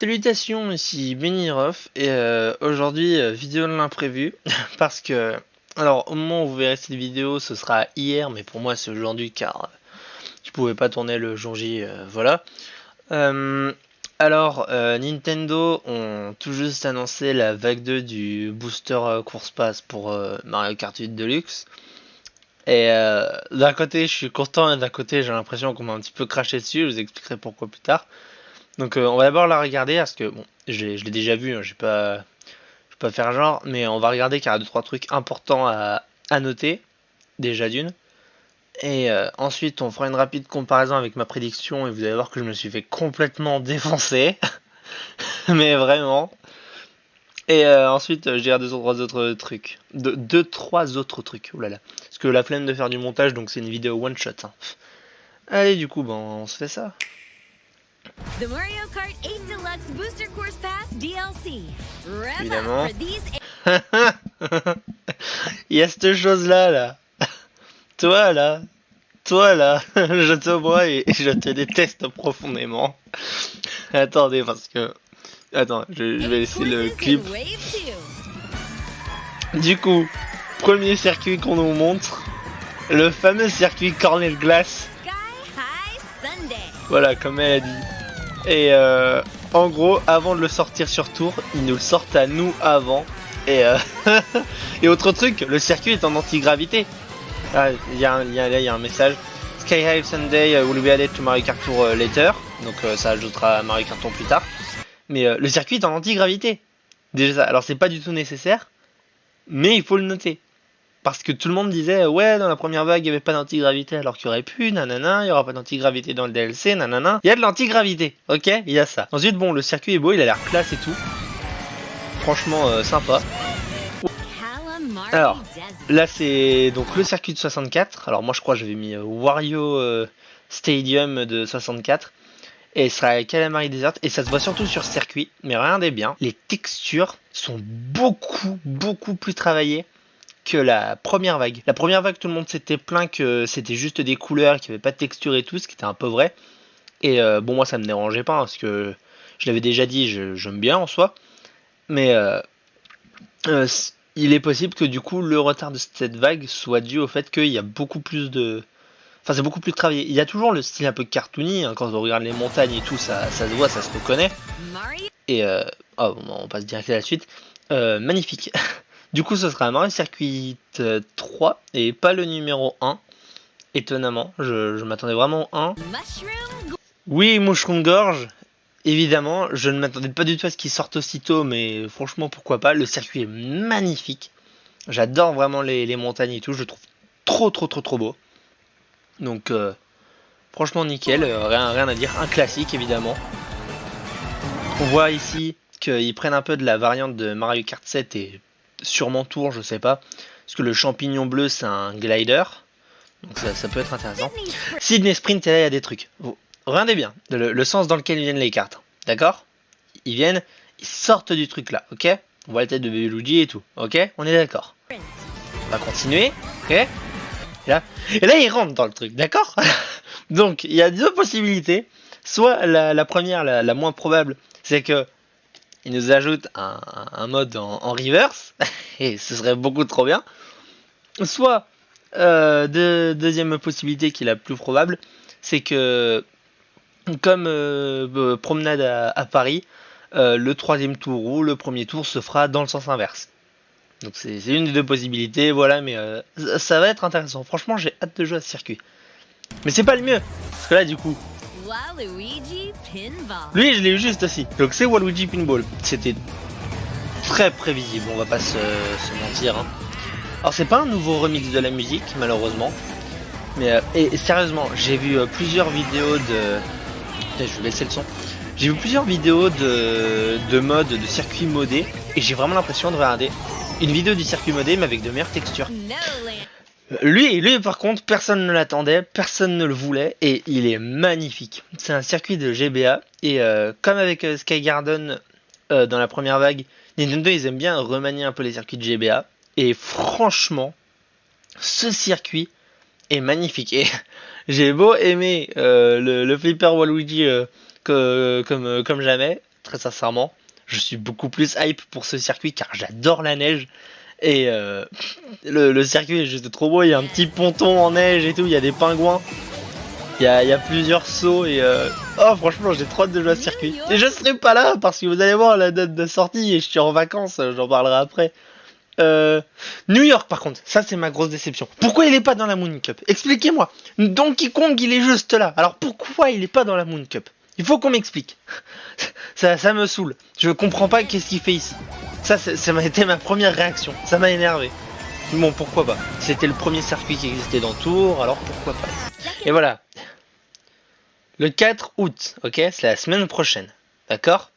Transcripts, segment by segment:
Salutations, ici Beniroff et euh, aujourd'hui euh, vidéo de l'imprévu parce que alors au moment où vous verrez cette vidéo ce sera hier mais pour moi c'est aujourd'hui car euh, je pouvais pas tourner le jour J voilà. Alors Nintendo ont tout juste annoncé la vague 2 du booster course pass pour Mario Kart 8 Deluxe. Et d'un côté je suis content et d'un côté j'ai l'impression qu'on m'a un petit peu craché dessus je vous expliquerai pourquoi plus tard donc euh, on va d'abord la regarder parce que bon, je l'ai déjà vu, hein, je vais pas, vais pas faire genre, mais on va regarder car il y a deux trois trucs importants à, noter déjà d'une. Et euh, ensuite on fera une rapide comparaison avec ma prédiction et vous allez voir que je me suis fait complètement défoncer, mais vraiment. Et euh, ensuite je dirai deux trois autres trucs, deux, trois autres trucs. Oulala, parce que la flemme de faire du montage donc c'est une vidéo one shot. Hein. Allez du coup bon on se fait ça. The Mario Kart 8 Deluxe Booster Course Pass DLC. Évidemment. Il y a cette chose là là. Toi là. Toi là. je te vois et je te déteste profondément. Attendez parce que... Attends, je, je vais laisser le clip. Du coup, premier circuit qu'on nous montre. Le fameux circuit Cornel Glass. Voilà, comme elle a dit. Et euh, en gros, avant de le sortir sur tour, ils nous le sortent à nous avant. Et, euh, et autre truc, le circuit est en antigravité. Ah, il y, a, y, a un message. Sky High Sunday will be added to Mario Kart Tour uh, later. Donc euh, ça ajoutera à Mario Kart plus tard. Mais le circuit est en antigravité. Déjà, alors c'est pas du tout nécessaire, mais il faut le noter parce que tout le monde disait ouais dans la première vague il n'y avait pas d'antigravité alors qu'il y aurait pu nanana il y aura pas d'antigravité dans le DLC nanana. Il y a de l'antigravité ok? Il y a ça. Ensuite bon le circuit est beau il a l'air classe et tout. Franchement euh, sympa. Alors là c'est donc le circuit de 64 alors moi je crois que j'avais mis euh, Wario euh, Stadium de 64 et ce sera Calamari Desert. Et ça se voit surtout sur circuit mais regardez bien les textures sont beaucoup beaucoup plus travaillées que la première vague. La première vague, tout le monde s'était plaint que c'était juste des couleurs, qu'il n'y avait pas de texture et tout, ce qui était un peu vrai. Et euh, bon, moi ça me dérangeait pas, parce que je l'avais déjà dit, j'aime bien en soi. Mais euh, euh, il est possible que du coup le retard de cette vague soit dû au fait qu'il y a beaucoup plus de... Enfin c'est beaucoup plus travaillé. Il y a toujours le style un peu cartoony, hein, quand on regarde les montagnes et tout, ça, ça se voit, ça se reconnaît. Et oh, on passe direct à la suite. magnifique. Du coup, ce sera Mario Circuit 3 et pas le numéro 1. Étonnamment, je, m'attendais vraiment au 1. Oui, Mushroom Gorge, évidemment. Je ne m'attendais pas du tout à ce qu'il sorte aussitôt, mais franchement, pourquoi pas? Le circuit est magnifique. J'adore vraiment les, montagnes et tout. Je trouve trop, trop, trop, trop beau. Donc, euh, franchement, nickel. Euh, rien, rien à dire. Un classique, évidemment. On voit ici qu'ils prennent un peu de la variante de Mario Kart 7 et sûrement tour, je sais pas. Parce que le champignon bleu, c'est un glider. Donc ça, peut être intéressant. Sydney Sprint, et là, il y a des trucs. regardez bien le, sens dans lequel viennent les cartes. D'accord? Ils viennent, ils sortent du truc là, ok? On voit la tête de Luigi et tout, ok? On est d'accord. On va continuer, ok? Et là, et là, ils rentrent dans le truc, d'accord? Donc, il y a deux possibilités. Soit la, première, la moins probable, c'est que il nous ajoute un, mode en, reverse, et ce serait beaucoup trop bien. Soit, euh, deuxième possibilité qui est la plus probable, c'est que, comme euh, euh, promenade à, Paris, le troisième tour ou le premier tour se fera dans le sens inverse. Donc c'est une des deux possibilités, voilà, mais ça va être intéressant. Franchement, j'ai hâte de jouer à ce circuit. Mais c'est pas le mieux, parce que là, du coup, lui, je l'ai eu juste aussi. Donc c'est Waluigi Pinball. C'était très prévisible, on va pas se, mentir. Hein. Alors c'est pas un nouveau remix de la musique, malheureusement. Mais euh, et, sérieusement, j'ai vu euh, plusieurs vidéos de... je vais laisser le son. J'ai vu plusieurs vidéos de, de mode, de circuit modé. Et j'ai vraiment l'impression de regarder une vidéo du circuit modé, mais avec de meilleures textures. Lui, lui par contre, personne ne l'attendait, personne ne le voulait, et il est magnifique. C'est un circuit de GBA, et euh, comme avec euh, Sky Garden euh, dans la première vague, Nintendo ils aiment bien remanier un peu les circuits de GBA, et franchement, ce circuit est magnifique. Et j'ai beau aimer le, flipper Waluigi comme, comme jamais, très sincèrement. Je suis beaucoup plus hype pour ce circuit car j'adore la neige. Et euh, le, circuit est juste trop beau, il y a un petit ponton en neige et tout, il y a des pingouins. Il y a, plusieurs sauts et... Euh, oh franchement j'ai trop hâte de jouer à ce circuit. Et je serai pas là parce que vous allez voir la date de sortie et je suis en vacances, j'en parlerai après. Euh, New York par contre, ça c'est ma grosse déception. Pourquoi il est pas dans la Moon Cup? Expliquez-moi. Donkey Kong il est juste là. Alors pourquoi il est pas dans la Moon Cup? Il faut qu'on m'explique. ça, ça me saoule. Je comprends pas qu'est-ce qu'il fait ici. Ça, ça m'a été ma première réaction. Ça m'a énervé. Bon, pourquoi pas C'était le premier circuit qui existait dans Tour, alors pourquoi pas Et voilà. Le 4 août, ok C'est la semaine prochaine. D'accord?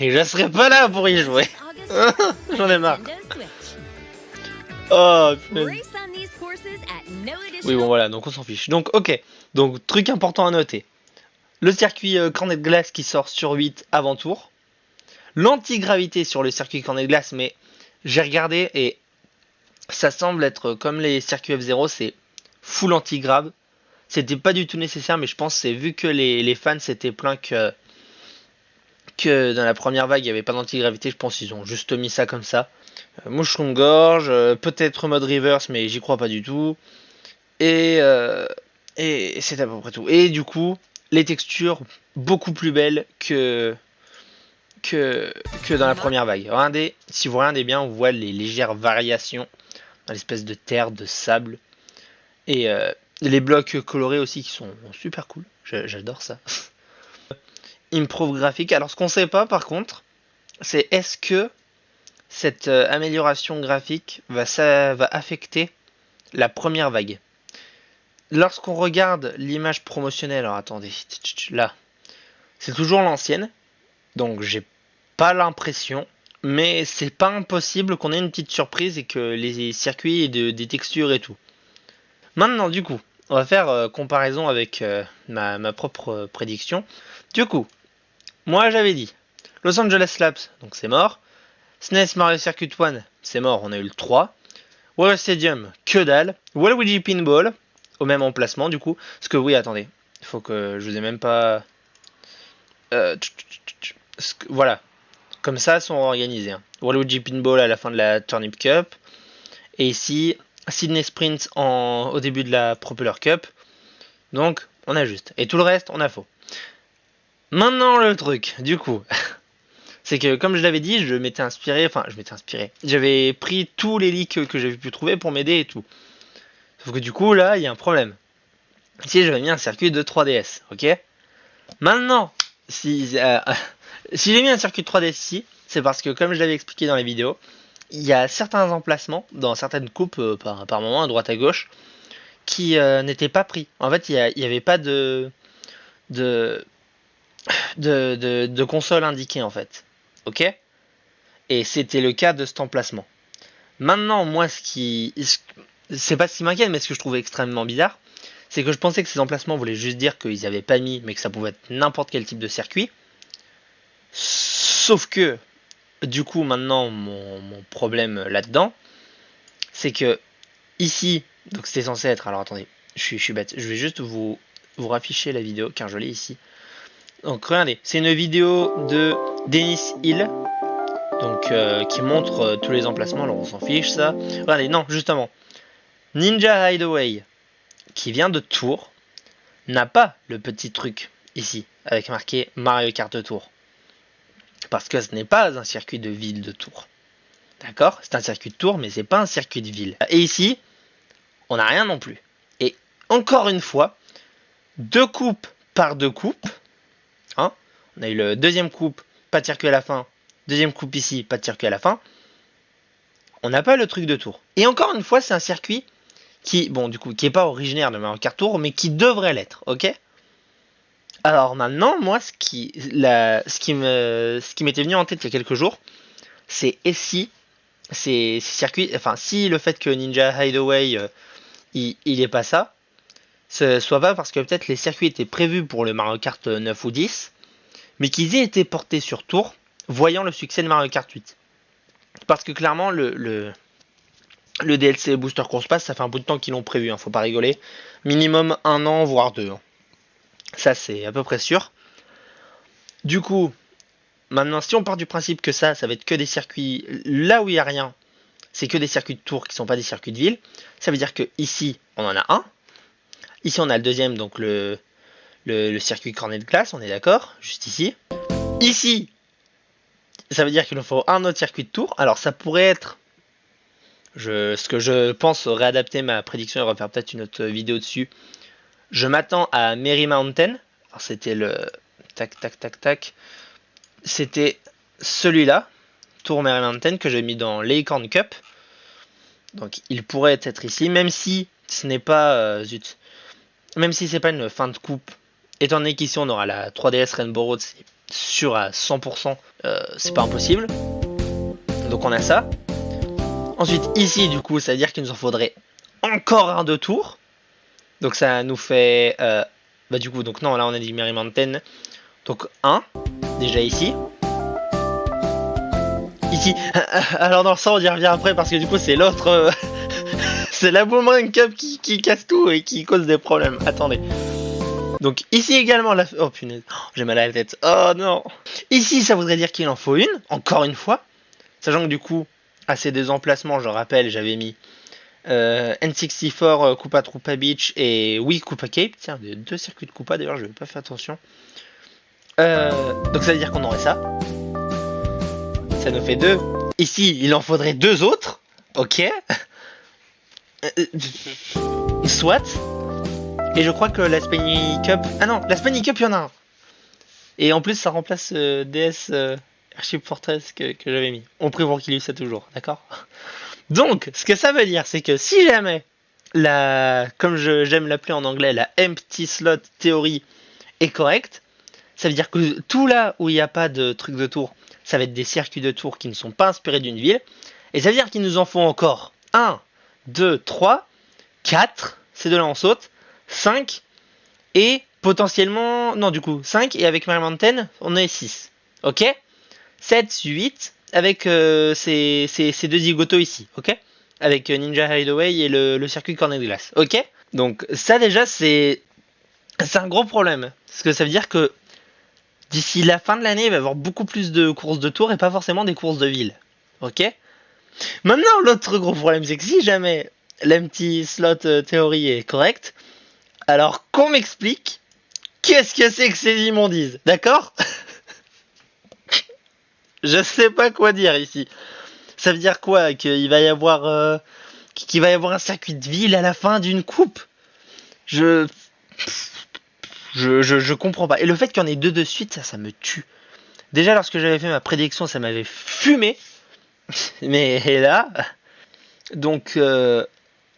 Et je serai pas là pour y jouer. J'en ai marre. Oh, oui, bon voilà, donc on s'en fiche. Donc, ok. Donc, truc important à noter. Le circuit euh, Cornet de glace qui sort sur 8 avant tour l'antigravité sur le circuit cornet de glace, mais j'ai regardé et ça semble être comme les circuits F0, c'est full antigrave. C'était pas du tout nécessaire, mais je pense c'est vu que les, fans s'étaient plaints que, dans la première vague il n'y avait pas d'antigravité, je pense qu'ils ont juste mis ça comme ça. Euh, moucheron gorge, euh, peut-être mode reverse, mais j'y crois pas du tout. Et, euh, et c'est à peu près tout. Et du coup, les textures beaucoup plus belles que, que, dans la première vague. Regardez, si vous regardez bien, on voit les légères variations dans l'espèce de terre, de sable. Et euh, les blocs colorés aussi qui sont super cool. J'adore ça. Improve graphique. Alors ce qu'on sait pas par contre, c'est est-ce que cette euh, amélioration graphique va, ça, va affecter la première vague? Lorsqu'on regarde l'image promotionnelle, alors attendez, là, c'est toujours l'ancienne, donc j'ai pas l'impression, mais c'est pas impossible qu'on ait une petite surprise et que les circuits aient des textures et tout. Maintenant, du coup, on va faire euh, comparaison avec euh, ma, propre euh, prédiction. Du coup, moi j'avais dit Los Angeles Labs, donc c'est mort. SNES Mario Circuit 1, c'est mort, on a eu le 3. Water Stadium, que dalle. Waluigi Pinball, au même emplacement du coup. Parce que oui, attendez, faut que je vous ai même pas... voilà, comme ça sont organisés. Hein. Waluigi Pinball à la fin de la Turnip Cup. Et ici, Sydney Sprint au début de la Propeller Cup. Donc, on a juste. Et tout le reste, on a faux. Maintenant, le truc, du coup, c'est que comme je l'avais dit, je m'étais inspiré, enfin, je m'étais inspiré. J'avais pris tous les leaks que j'avais pu trouver pour m'aider et tout. Sauf que du coup, là, il y a un problème. Ici, j'avais mis un circuit de 3DS, ok? Maintenant, si, euh, si j'ai mis un circuit 3D ici, c'est parce que comme je l'avais expliqué dans les vidéos, il y a certains emplacements dans certaines coupes euh, par, par moment à droite à gauche qui euh, n'étaient pas pris. En fait, il n'y avait pas de de, de, de, console indiquée en fait. Ok? Et c'était le cas de cet emplacement. Maintenant, moi, ce qui. C'est pas ce qui m'inquiète, mais ce que je trouvais extrêmement bizarre, c'est que je pensais que ces emplacements voulaient juste dire qu'ils n'avaient pas mis, mais que ça pouvait être n'importe quel type de circuit. Sauf que, du coup, maintenant, mon, problème là-dedans, c'est que ici, donc c'était censé être. Alors attendez, je suis, je bête. Je vais juste vous, vous rafficher la vidéo car je l'ai ici. Donc regardez, c'est une vidéo de Dennis Hill. Donc euh, qui montre euh, tous les emplacements, alors on s'en fiche ça. Regardez, non, justement. Ninja Hideaway, qui vient de Tours, n'a pas le petit truc ici, avec marqué Mario Kart Tour. Parce que ce n'est pas un circuit de ville de tour. D'accord? C'est un circuit de tour, mais c'est pas un circuit de ville. Et ici, on n'a rien non plus. Et encore une fois, deux coupes par deux coupes. Hein on a eu le deuxième coupe, pas de circuit à la fin. Deuxième coupe ici, pas de circuit à la fin. On n'a pas le truc de tour. Et encore une fois, c'est un circuit qui, bon, du coup, qui est pas originaire de Mario Tour, mais qui devrait l'être, ok? Alors maintenant, moi, ce qui, me, ce qui m'était venu en tête il y a quelques jours, c'est et si ces, circuits, enfin, si le fait que Ninja Hideaway, euh, il, il est pas ça, ce soit pas parce que peut-être les circuits étaient prévus pour le Mario Kart 9 ou 10, mais qu'ils aient été portés sur tour, voyant le succès de Mario Kart 8. Parce que clairement, le, le, DLC Booster Course Pass, ça fait un bout de temps qu'ils l'ont prévu, hein, faut pas rigoler. Minimum un an, voire deux. Hein. Ça, c'est à peu près sûr. Du coup, Maintenant, si on part du principe que ça, ça va être que des circuits là où il n'y a rien, c'est que des circuits de tour qui sont pas des circuits de ville. Ça veut dire que ici, on en a un. Ici, on a le deuxième, donc le, le, circuit cornet de glace, on est d'accord Juste ici. Ici, ça veut dire qu'il nous faut un autre circuit de tour. Alors, ça pourrait être... Je, ce que je pense réadapter ma prédiction et refaire peut-être une autre vidéo dessus. Je m'attends à Mary Mountain. C'était le... Tac, tac, tac, tac. C'était celui-là. Tour Mary Mountain que j'ai mis dans l'Acorn Cup. Donc il pourrait être ici, même si ce n'est pas euh, même si c'est pas une fin de coupe. Étant donné qu'ici on aura la 3DS Rainbow Road, c'est sûr à 100%, euh, c'est pas impossible. Donc on a ça. Ensuite ici du coup, ça veut dire qu'il nous en faudrait encore un de tour. Donc ça nous fait, euh, bah du coup donc non là on a dit Mary Mountain. Donc un déjà ici. Ici. Alors dans ça on y revient après parce que du coup c'est l'autre... Euh, c'est la Boomerang Cup qui, qui, casse tout et qui cause des problèmes. Attendez. Donc ici également la... Oh punaise, oh, j'ai mal à la tête. Oh non Ici ça voudrait dire qu'il en faut une, encore une fois. Sachant que du coup, à ces deux emplacements, je rappelle, j'avais mis euh, N64 euh, Coupa Trupa Beach et oui Coupa Cape. Tiens, deux circuits de Coupa d'ailleurs, je vais pas faire attention. donc ça veut dire qu'on aurait ça ça nous fait deux. Ici, il en faudrait deux autres. Ok. Euh, soit. Et je crois que la Spiny Cup... Ah non, la Spiny Cup, il y en a un. Et en plus, ça remplace euh, DS euh, Airship Fortress que, j'avais mis. On prévoit qu'il y ça toujours, d'accord? Donc, ce que ça veut dire, c'est que si jamais la, comme j'aime l'appeler en anglais, la empty slot théorie est correcte, ça veut dire que tout là où il n'y a pas de truc de tour, ça va être des circuits de tour qui ne sont pas inspirés d'une ville. Et ça veut dire qu'il nous en faut encore 1, 2, 3, 4, ces deux-là on saute, 5, et potentiellement, non du coup, 5, et avec Mary Mountain, on est 6. Ok? 7, 8, avec euh, ces, deux zigotos ici, ok? Avec euh, Ninja Hideaway et le, circuit Cornet de glace, ok? Donc ça déjà c'est... C'est un gros problème, parce que ça veut dire que d'ici la fin de l'année, il va y avoir beaucoup plus de courses de tour et pas forcément des courses de ville. Ok? Maintenant, l'autre gros problème, c'est que si jamais l'empty slot euh, théorie est correcte, alors qu'on m'explique qu'est-ce que c'est que ces immondises, d'accord? Je sais pas quoi dire ici. Ça veut dire quoi Qu'il va y avoir euh, qu'il va y avoir un circuit de ville à la fin d'une coupe? Je je, je, comprends pas. Et le fait qu'il y en ait deux de suite, ça, ça me tue. Déjà, lorsque j'avais fait ma prédiction, ça m'avait fumé. Mais là. Donc, euh,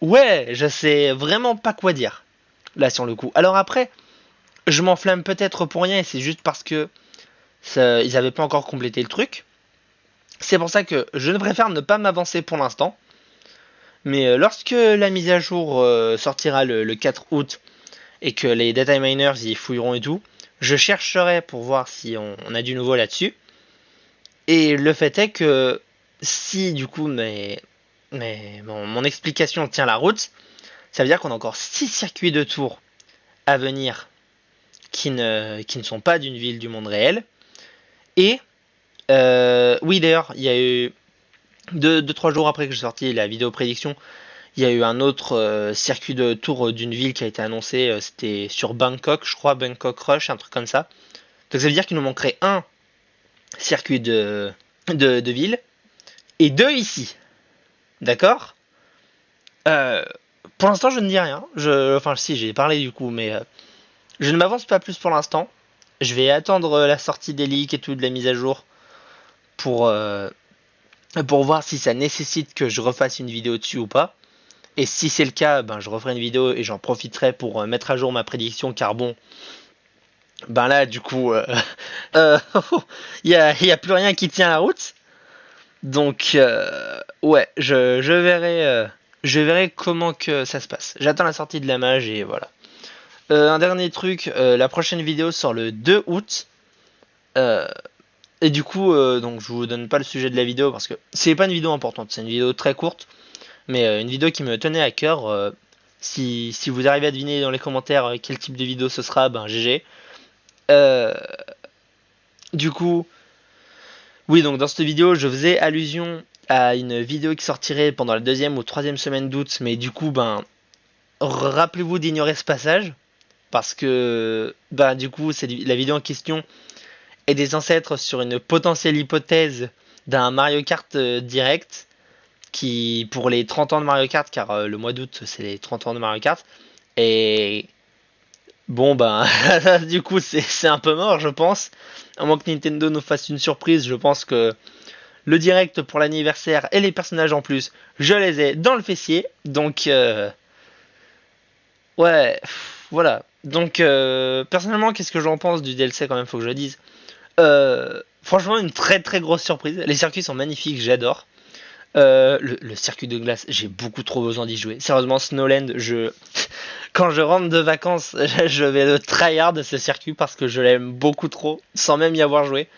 ouais, je sais vraiment pas quoi dire. Là, sur le coup. Alors après, je m'enflamme peut-être pour rien et c'est juste parce que ils n'avaient pas encore complété le truc. C'est pour ça que je préfère ne pas m'avancer pour l'instant. Mais euh, lorsque la mise à jour euh, sortira le 4 août, et que les data miners y fouilleront et tout, je chercherai pour voir si on, a du nouveau là-dessus. Et le fait est que si du coup mon, explication tient la route, ça veut dire qu'on a encore 6 circuits de tour à venir qui ne, qui ne sont pas d'une ville du monde réel. Et euh, oui d'ailleurs, il y a eu 2-3 jours après que j'ai sorti la vidéo prédiction, il y a eu un autre euh, circuit de tour d'une ville qui a été annoncé, euh, c'était sur Bangkok, je crois, Bangkok Rush, un truc comme ça. Donc ça veut dire qu'il nous manquerait un circuit de, de, ville et deux ici. D'accord? Euh, Pour l'instant, je ne dis rien. Je, enfin, si, j'ai parlé du coup, mais je ne m'avance pas plus pour l'instant. Je vais attendre la sortie des leaks et tout, de la mise à jour, pour, pour voir si ça nécessite que je refasse une vidéo dessus ou pas. Et si c'est le cas, ben, je referai une vidéo et j'en profiterai pour euh, mettre à jour ma prédiction car bon, ben là du coup, il euh, n'y euh, a, a, plus rien qui tient la route. Donc euh, ouais, je, je verrai, je verrai comment que ça se passe. J'attends la sortie de la mage et voilà. Un dernier truc, la prochaine vidéo sort le 2 août. et du coup, donc je vous donne pas le sujet de la vidéo parce que c'est pas une vidéo importante, c'est une vidéo très courte. Mais euh, une vidéo qui me tenait à cœur. Euh, si, si, vous arrivez à deviner dans les commentaires euh, quel type de vidéo ce sera, ben GG. du coup, Oui, donc dans cette vidéo, je faisais allusion à une vidéo qui sortirait pendant la deuxième ou troisième semaine d'août, mais du coup, ben, rappelez-vous d'ignorer ce passage, parce que, ben, du coup, c'est la vidéo en question est des ancêtres sur une potentielle hypothèse d'un Mario Kart euh, direct, qui, pour les 30 ans de Mario Kart, car euh, le mois d'août, c'est les 30 ans de Mario Kart, et bon, ben, du coup, c'est un peu mort, je pense. À moins que Nintendo nous fasse une surprise, je pense que le direct pour l'anniversaire et les personnages en plus, je les ai dans le fessier. Donc, euh, ouais, voilà. Donc, euh, personnellement, qu'est-ce que j'en pense du DLC quand même, faut que je le dise. Euh, franchement, une très très grosse surprise. Les circuits sont magnifiques, j'adore. le, circuit de glace, j'ai beaucoup trop besoin d'y jouer. Sérieusement, Snowland, je quand je rentre de vacances, je vais le tryhard de ce circuit parce que je l'aime beaucoup trop, sans même y avoir joué.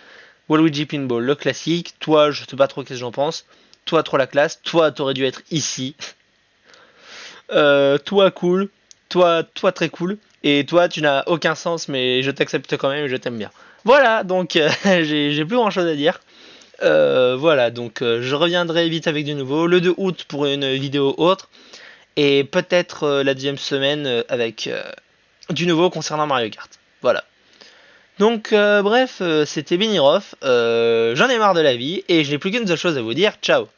Waluigi Pinball, le classique. Toi, je sais pas trop ce que j'en pense. Toi, trop la classe. Toi, t'aurais dû être ici. Euh, toi, cool. Toi, toi, très cool. Et toi, tu n'as aucun sens, mais je t'accepte quand même et je t'aime bien. Voilà, donc euh, j'ai plus grand chose à dire. Euh, voilà, donc je reviendrai vite avec du nouveau. Le 2 août pour une vidéo autre. Et peut-être la deuxième semaine avec du nouveau concernant Mario Kart. Voilà. Donc euh, bref, euh, c'était Benirov, euh, j'en ai marre de la vie et je n'ai plus qu'une seule chose à vous dire, ciao